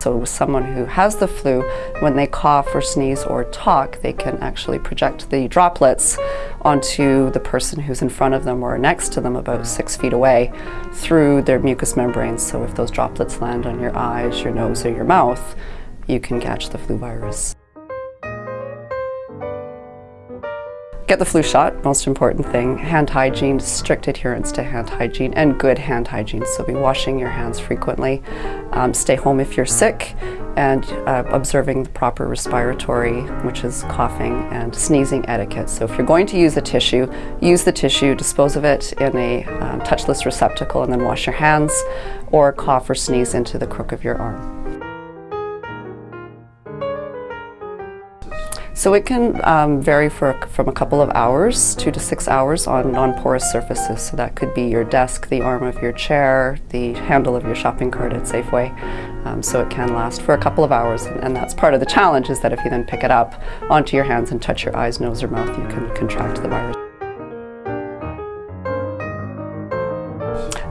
So with someone who has the flu, when they cough or sneeze or talk, they can actually project the droplets onto the person who's in front of them or next to them about six feet away through their mucous membranes. So if those droplets land on your eyes, your nose or your mouth, you can catch the flu virus. Get the flu shot, most important thing. Hand hygiene, strict adherence to hand hygiene and good hand hygiene. So be washing your hands frequently. Um, stay home if you're sick and uh, observing the proper respiratory, which is coughing and sneezing etiquette. So if you're going to use a tissue, use the tissue, dispose of it in a um, touchless receptacle and then wash your hands or cough or sneeze into the crook of your arm. So it can um, vary for, from a couple of hours, two to six hours on non-porous surfaces. So that could be your desk, the arm of your chair, the handle of your shopping cart at Safeway. Um, so it can last for a couple of hours and, and, that's part of the challenge is that if you then pick it up onto your hands and touch your eyes, nose or mouth, you can contract the virus.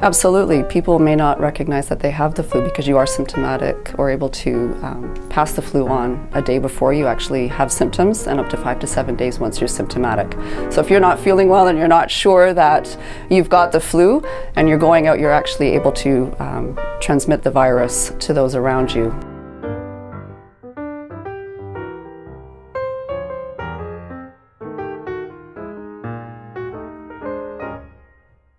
Absolutely. People may not recognize that they have the flu because you are symptomatic or able to um, pass the flu on a day before you actually have symptoms and up to five to seven days once you're symptomatic. So if you're not feeling well and you're not sure that you've got the flu and you're going out, you're actually able to um, transmit the virus to those around you.